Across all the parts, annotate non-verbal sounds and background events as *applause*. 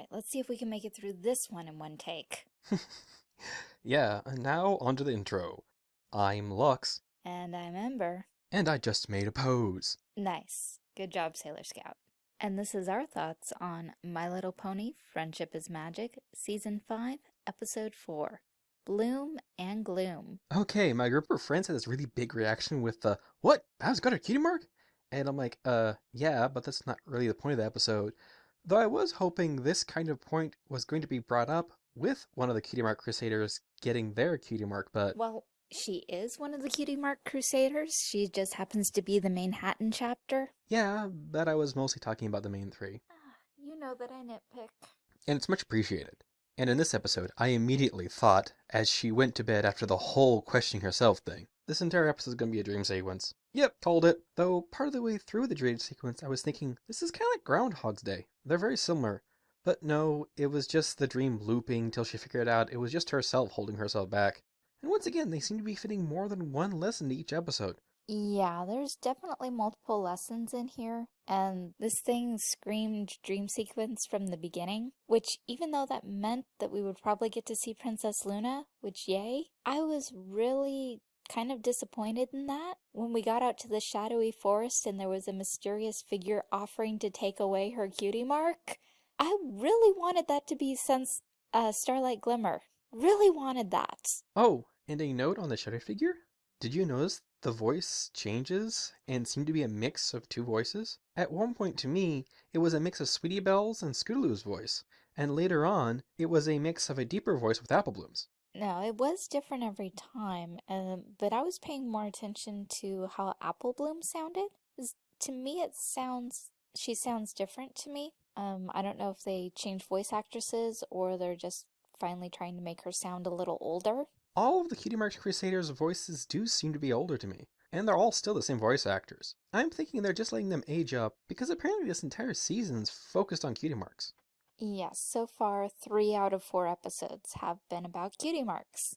right, let's see if we can make it through this one in one take. *laughs* yeah, and now onto the intro. I'm Lux. And I'm Ember. And I just made a pose. Nice. Good job, Sailor Scout. And this is our thoughts on My Little Pony Friendship is Magic, Season 5, Episode 4 Bloom and Gloom. Okay, my group of friends had this really big reaction with the, What? Babs got a cutie mark? And I'm like, uh, yeah, but that's not really the point of the episode. Though I was hoping this kind of point was going to be brought up with one of the Cutie Mark Crusaders getting their cutie mark, but... Well, she is one of the Cutie Mark Crusaders. She just happens to be the Manhattan chapter. Yeah, but I was mostly talking about the main three. Ah, you know that I nitpick. And it's much appreciated. And in this episode, I immediately thought, as she went to bed after the whole questioning herself thing, this entire episode is going to be a dream sequence. Yep, called it. Though part of the way through the dream sequence, I was thinking, this is kind of like Groundhog's Day. They're very similar. But no, it was just the dream looping till she figured out it was just herself holding herself back. And once again, they seem to be fitting more than one lesson to each episode. Yeah, there's definitely multiple lessons in here, and this thing screamed dream sequence from the beginning, which even though that meant that we would probably get to see Princess Luna, which yay, I was really kind of disappointed in that. When we got out to the shadowy forest and there was a mysterious figure offering to take away her cutie mark, I really wanted that to be since uh, Starlight Glimmer. Really wanted that. Oh, and a note on the shadow figure? Did you notice the voice changes and seemed to be a mix of two voices? At one point to me, it was a mix of Sweetie Belle's and Scootaloo's voice, and later on, it was a mix of a deeper voice with Apple Bloom's. No, it was different every time, um, but I was paying more attention to how Apple Bloom sounded. To me, it sounds, she sounds different to me. Um, I don't know if they changed voice actresses or they're just finally trying to make her sound a little older. All of the Cutie Marks Crusaders' voices do seem to be older to me, and they're all still the same voice actors. I'm thinking they're just letting them age up because apparently this entire season's focused on Cutie Marks. Yes, so far three out of four episodes have been about cutie marks.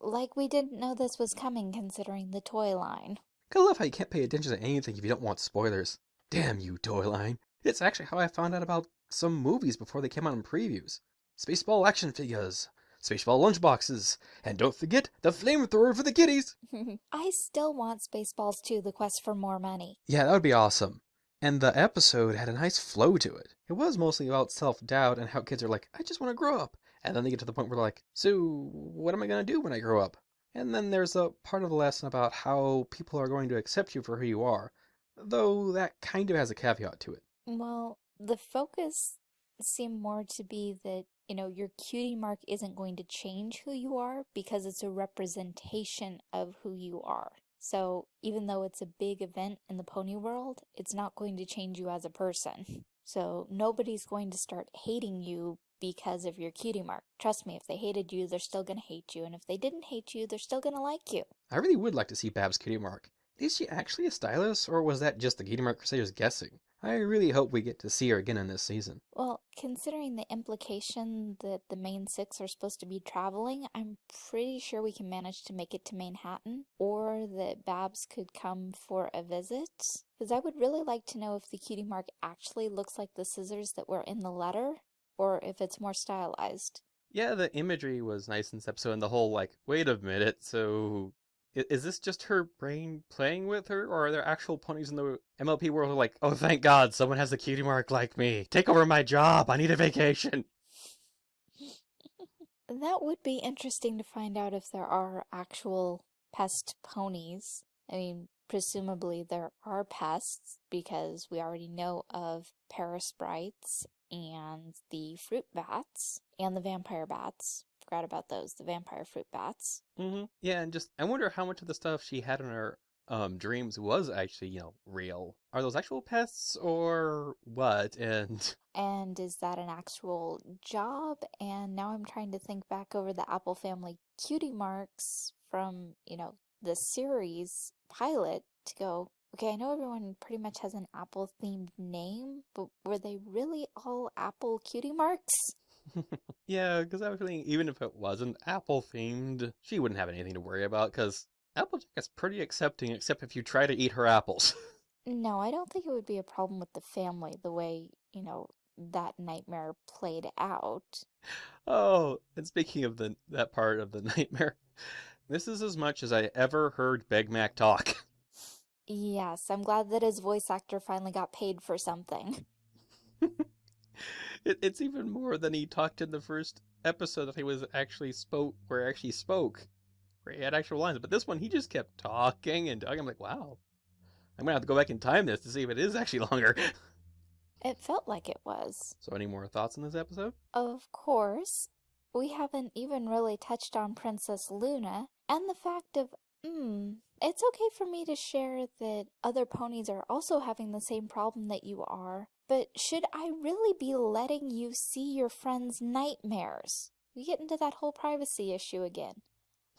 Like we didn't know this was coming considering the toy line. I love how you can't pay attention to anything if you don't want spoilers. Damn you, toy line. It's actually how I found out about some movies before they came out in previews. Spaceball action figures, Spaceball lunchboxes, and don't forget the flamethrower for the kiddies! *laughs* I still want Spaceballs 2, The Quest for More Money. Yeah, that would be awesome. And the episode had a nice flow to it. It was mostly about self-doubt and how kids are like, I just want to grow up. And then they get to the point where they're like, so what am I going to do when I grow up? And then there's a part of the lesson about how people are going to accept you for who you are, though that kind of has a caveat to it. Well, the focus seemed more to be that, you know, your cutie mark isn't going to change who you are because it's a representation of who you are. So even though it's a big event in the pony world, it's not going to change you as a person. So nobody's going to start hating you because of your cutie mark. Trust me, if they hated you, they're still going to hate you. And if they didn't hate you, they're still going to like you. I really would like to see Babs' cutie mark. Is she actually a stylist, or was that just the Cutie Mark Crusaders guessing? I really hope we get to see her again in this season. Well, considering the implication that the main six are supposed to be traveling, I'm pretty sure we can manage to make it to Manhattan, or that Babs could come for a visit. Because I would really like to know if the cutie mark actually looks like the scissors that were in the letter, or if it's more stylized. Yeah, the imagery was nice in this episode, and the whole, like, wait a minute, so is this just her brain playing with her, or are there actual ponies in the MLP world who are like, oh, thank God, someone has a cutie mark like me. Take over my job. I need a vacation. that would be interesting to find out if there are actual pest ponies. I mean, presumably there are pests because we already know of Parasprites and the fruit bats and the vampire bats forgot about those, the vampire fruit bats. Mm-hmm. Yeah, and just I wonder how much of the stuff she had in her um dreams was actually, you know, real. Are those actual pests or what? And *laughs* and is that an actual job? And now I'm trying to think back over the Apple Family cutie marks from, you know, the series pilot to go, okay, I know everyone pretty much has an Apple themed name, but were they really all Apple cutie marks? Yeah, because I was feeling even if it wasn't Apple themed, she wouldn't have anything to worry about because Applejack is pretty accepting, except if you try to eat her apples. no, I don't think it would be a problem with the family the way, you know, that nightmare played out. Oh, and speaking of the that part of the *laughs* nightmare, this is as much as I ever heard Big Mac talk. Yes, I'm glad that his voice actor finally got paid for something. *laughs* it, it's even more than he talked in the first episode that he was actually spoke where he actually spoke, where he had actual lines. But this one, he just kept talking and talking. I'm like, wow, I'm gonna have to go back and time this to see if it is actually *laughs* longer. It felt like it was. so, any more thoughts on this episode? Of course, we haven't even really touched on Princess Luna and the fact of, hmm, it's okay for me to share that other ponies are also having the same problem that you are, but should I really be letting you see your friend's nightmares? We get into that whole privacy issue again.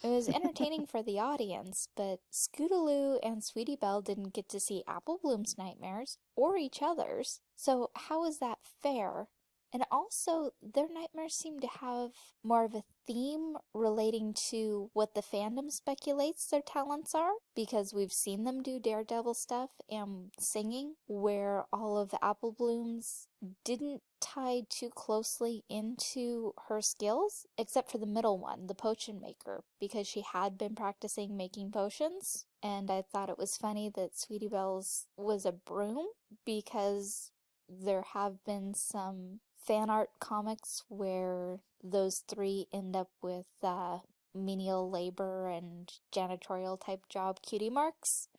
It was entertaining *laughs* for the audience, but Scootaloo and Sweetie Belle didn't get to see Apple Bloom's nightmares or each other's. So how is that fair? And also, their nightmares seem to have more of a theme relating to what the fandom speculates their talents are, because we've seen them do Daredevil stuff and singing, where all of the Apple Bloom's didn't tie too closely into her skills, except for the middle one, the potion maker, because she had been practicing making potions. And I thought it was funny that Sweetie Belle's was a broom, because there have been some fan art comics where those three end up with uh, menial labor and janitorial type job cutie marks.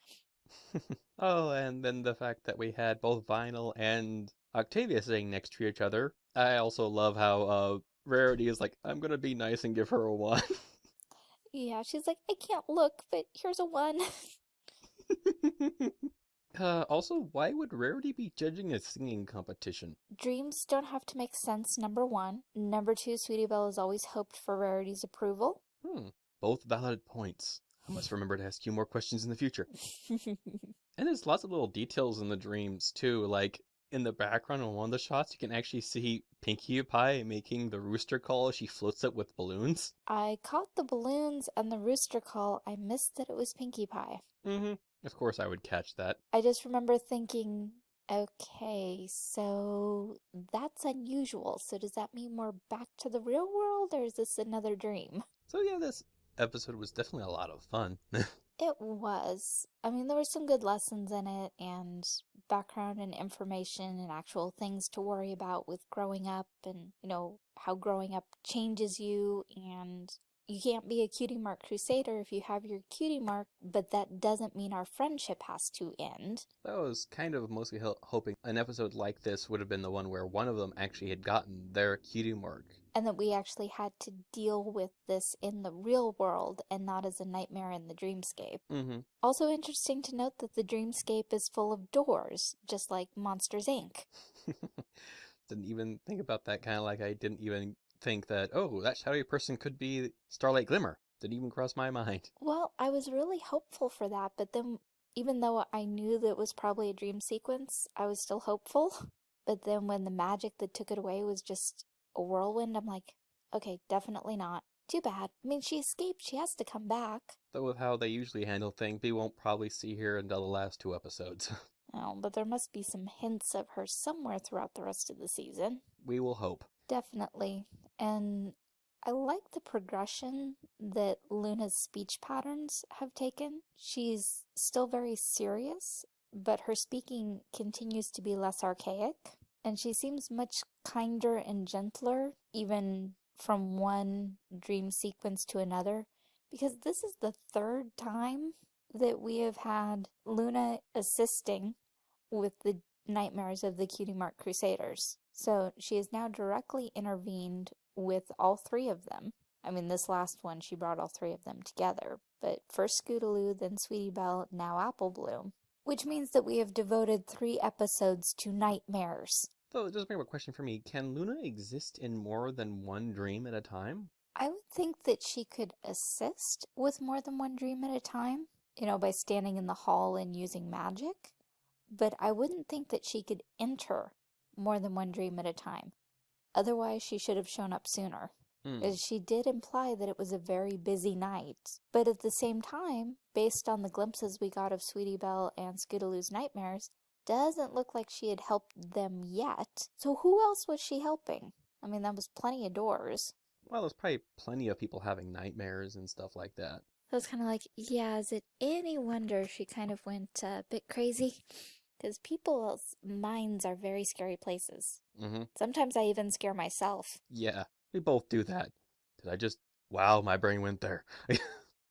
*laughs* oh, and then the fact that we had both Vinyl and Octavia sitting next to each other. I also love how uh, Rarity is like, I'm gonna be nice and give her a one. yeah, she's like, I can't look, but here's a one. *laughs* Uh, also, why would Rarity be judging a singing competition? Dreams don't have to make sense, number one. Number two, Sweetie Belle has always hoped for Rarity's approval. Hmm, both valid points. I must remember to ask you more questions in the future. *laughs* and there's lots of little details in the dreams, too, like in the background on one of the shots, you can actually see Pinkie Pie making the rooster call as she floats up with balloons. I caught the balloons and the rooster call. I missed that it was Pinkie Pie. Mm-hmm. Of course I would catch that. I just remember thinking, okay, so that's unusual. So does that mean we're back to the real world or is this another dream? *laughs* So yeah, this episode was definitely a lot of fun. *laughs* it was. I mean, there were some good lessons in it and background and information and actual things to worry about with growing up and, you know, how growing up changes you and you can't be a cutie mark crusader if you have your cutie mark, but that doesn't mean our friendship has to end. I was kind of mostly hoping an episode like this would have been the one where one of them actually had gotten their cutie mark. And that we actually had to deal with this in the real world and not as a nightmare in the dreamscape. Mm -hmm. Also interesting to note that the dreamscape is full of doors, just like Monsters, Inc. *laughs* didn't even think about that kind of like I didn't even think that, oh, that shadowy person could be Starlight Glimmer. Didn't even cross my mind. Well, I was really hopeful for that, but then even though I knew that it was probably a dream sequence, I was still hopeful. *laughs* But then when the magic that took it away was just a whirlwind, I'm like, okay, definitely not. Too bad. I mean, she escaped. She has to come back. Though with how they usually handle things, we won't probably see her until the last two episodes. *laughs* oh, but there must be some hints of her somewhere throughout the rest of the season. We will hope. Definitely. And I like the progression that Luna's speech patterns have taken. She's still very serious, but her speaking continues to be less archaic, and she seems much kinder and gentler, even from one dream sequence to another, because this is the third time that we have had Luna assisting with the nightmares of the Cutie Mark Crusaders. So she has now directly intervened with all three of them. I mean, this last one, she brought all three of them together. But first Scootaloo, then Sweetie Belle, now Apple Bloom. Which means that we have devoted three episodes to nightmares. So it does bring up a question for me. Can Luna exist in more than one dream at a time? I would think that she could assist with more than one dream at a time, you know, by standing in the hall and using magic. But I wouldn't think that she could enter more than one dream at a time. Otherwise, she should have shown up sooner. Mm. As she did imply that it was a very busy night. But at the same time, based on the glimpses we got of Sweetie Belle and Scootaloo's nightmares, doesn't look like she had helped them yet. So who else was she helping? I mean, that was plenty of doors. Well, there's probably plenty of people having nightmares and stuff like that. So it's kind of like, yeah, is it any wonder she kind of went a bit crazy? Because people's minds are very scary places. Mm-hmm. Sometimes I even scare myself. Yeah, we both do that. Did I just... Wow, my brain went there. *laughs*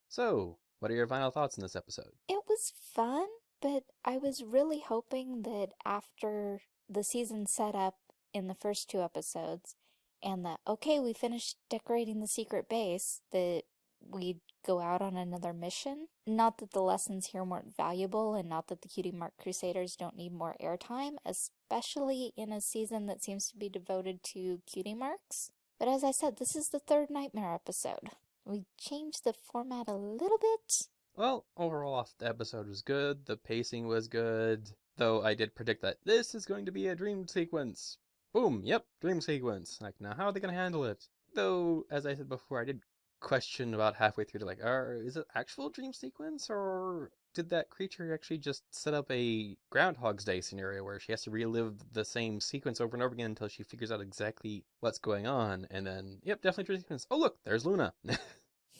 so, what are your final thoughts on this episode? It was fun, but I was really hoping that after the season set up in the first two episodes, and that, okay, we finished decorating the secret base, that we'd go out on another mission. Not that the lessons here weren't valuable, and not that the Cutie Mark Crusaders don't need more airtime, especially in a season that seems to be devoted to cutie marks. But as I said, this is the third Nightmare episode. We changed the format a little bit. Well, overall, the episode was good. The pacing was good. Though I did predict that this is going to be a dream sequence. Boom, yep, dream sequence. Like, now how are they going to handle it? Though, as I said before, I did question about halfway through to like, are, is it actual dream sequence or did that creature actually just set up a Groundhog's Day scenario where she has to relive the same sequence over and over again until she figures out exactly what's going on? And then, yep, definitely dream sequence. Oh, look, there's Luna. *laughs*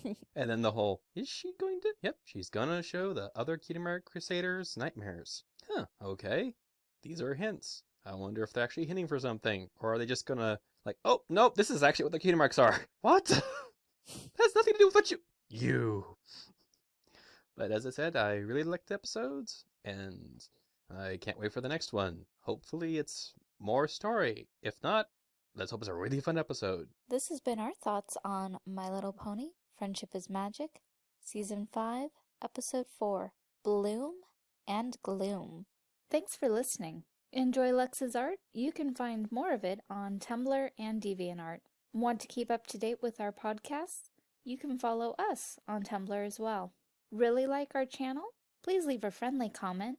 *laughs* and then the whole, is she going to? Yep, she's gonna show the other Cutie Crusaders nightmares. Huh, okay. These are hints. I wonder if they're actually hinting for something. Or are they just gonna, like, oh, nope, this is actually what the cutie are. *laughs* What? That has nothing to do with what you. You. But as I said, I really liked the episodes, and I can't wait for the next one. Hopefully, it's more story. If not, let's hope it's a really fun episode. This has been our thoughts on My Little Pony Friendship is Magic, Season 5, Episode 4 Bloom and Gloom. Thanks for listening. Enjoy Lex's art? You can find more of it on Tumblr and DeviantArt. Want to keep up to date with our podcasts? You can follow us on Tumblr as well. Really like our channel? Please leave a friendly comment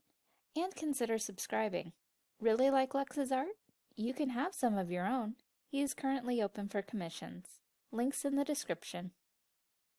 and consider subscribing. Really like Lex's art? You can have some of your own. He is currently open for commissions. Links in the description.